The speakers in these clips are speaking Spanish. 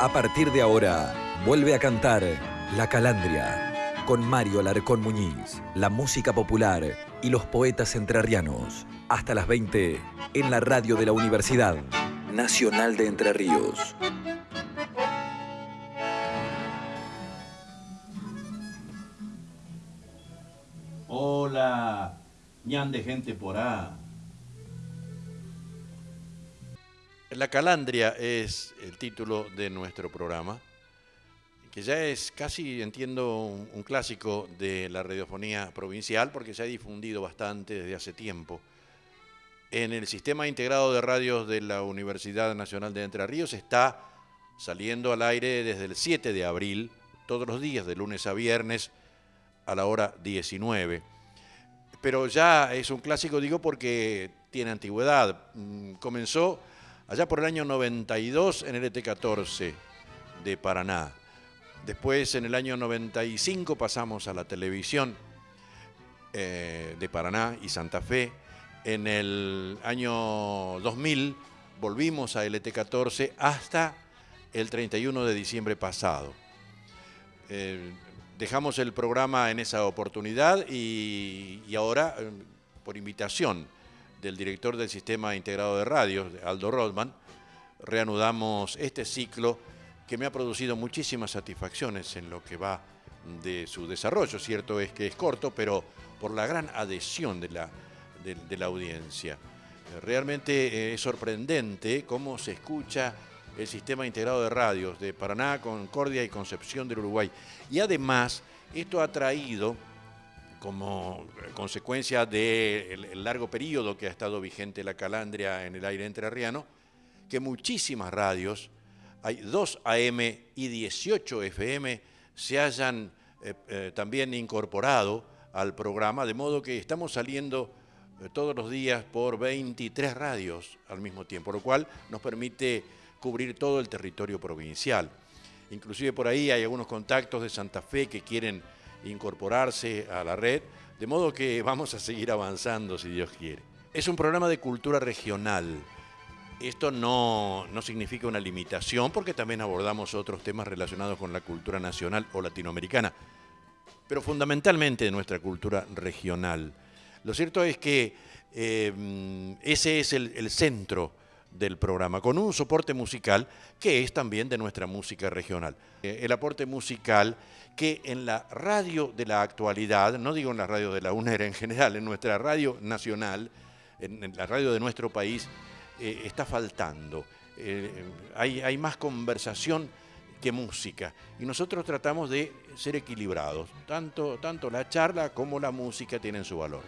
A partir de ahora, vuelve a cantar La Calandria con Mario Alarcón Muñiz, la música popular y los poetas entrerrianos. Hasta las 20 en la radio de la Universidad Nacional de Entre Ríos. Hola, ñan de gente por ahí. La Calandria es el título de nuestro programa, que ya es casi, entiendo, un, clásico de la radiofonía provincial, porque se ha difundido bastante desde hace tiempo. En el sistema integrado de radios de la Universidad Nacional de Entre Ríos está saliendo al aire desde el 7 de abril, todos los días, de lunes a viernes, a la hora 19. Pero ya es un clásico, digo, porque tiene antigüedad. Mm, comenzó allá por el año 92 en el ET14 de Paraná. Después, en el año 95, pasamos a la televisión eh, de Paraná y Santa Fe. En el año 2000 volvimos a LT14 hasta el 31 de diciembre pasado. Eh, dejamos el programa en esa oportunidad y, y ahora, eh, por invitación del director del Sistema Integrado de Radios, Aldo Rodman, reanudamos este ciclo que me ha producido muchísimas satisfacciones en lo que va de su desarrollo. Cierto es que es corto, pero por la gran adhesión de la, de, la audiencia. Realmente es sorprendente cómo se escucha el sistema integrado de radios de Paraná, Concordia y Concepción del Uruguay. Y además, esto ha traído como consecuencia del largo periodo que ha estado vigente la calandria en el aire entrerriano, que muchísimas radios, hay 2 AM y 18 FM, se hayan eh, eh, también incorporado al programa, de modo que estamos saliendo eh, todos los días por 23 radios al mismo tiempo, lo cual nos permite cubrir todo el territorio provincial. Inclusive por ahí hay algunos contactos de Santa Fe que quieren incorporarse a la red, de modo que vamos a seguir avanzando si Dios quiere. Es un programa de cultura regional. Esto no, no, significa una limitación porque también abordamos otros temas relacionados con la cultura nacional o latinoamericana, pero fundamentalmente de nuestra cultura regional. Lo cierto es que eh, ese es el, el centro del programa, con un soporte musical que es también de nuestra música regional. Eh, el aporte musical que en la radio de la actualidad, no digo en la radio de la UNER en general, en nuestra radio nacional, en, la radio de nuestro país, eh, está faltando. Eh, hay, hay más conversación que música y nosotros tratamos de ser equilibrados, tanto, tanto la charla como la música tienen su valor.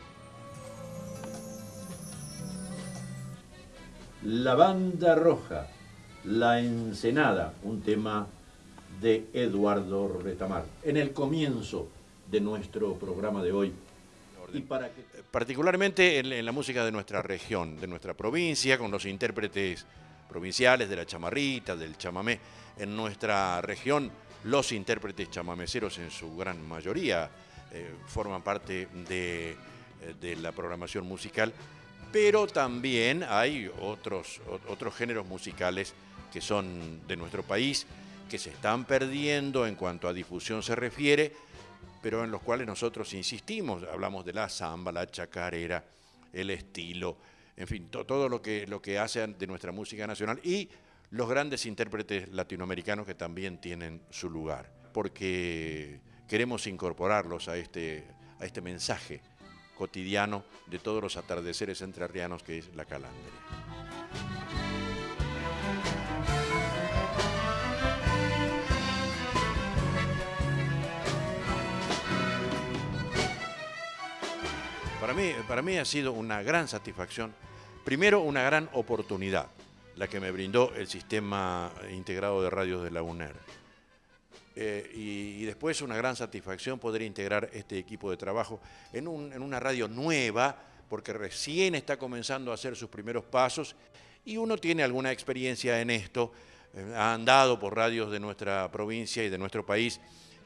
La banda roja, La Ensenada, un tema de Eduardo Retamar, en el comienzo de nuestro programa de hoy. Y para que... Particularmente en, la música de nuestra región, de nuestra provincia, con los intérpretes provinciales de la chamarrita, del chamamé. En nuestra región, los intérpretes chamameceros en su gran mayoría eh, forman parte de, de la programación musical pero también hay otros, otros géneros musicales que son de nuestro país, que se están perdiendo en cuanto a difusión se refiere, pero en los cuales nosotros insistimos, hablamos de la samba, la chacarera, el estilo, en fin, to, todo lo que, lo que hace de nuestra música nacional y los grandes intérpretes latinoamericanos que también tienen su lugar, porque queremos incorporarlos a este, a este mensaje cotidiano de todos los atardeceres entrerrianos que es la calandria. Para mí, para mí ha sido una gran satisfacción, primero una gran oportunidad, la que me brindó el sistema integrado de radios de la UNER. Eh, y, después una gran satisfacción poder integrar este equipo de trabajo en, una radio nueva, porque recién está comenzando a hacer sus primeros pasos y uno tiene alguna experiencia en esto, eh, ha andado por radios de nuestra provincia y de nuestro país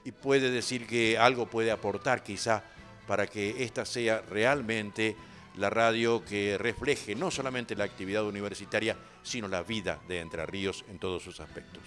y puede decir que algo puede aportar quizá para que esta sea realmente la radio que refleje no solamente la actividad universitaria, sino la vida de Entre Ríos en todos sus aspectos.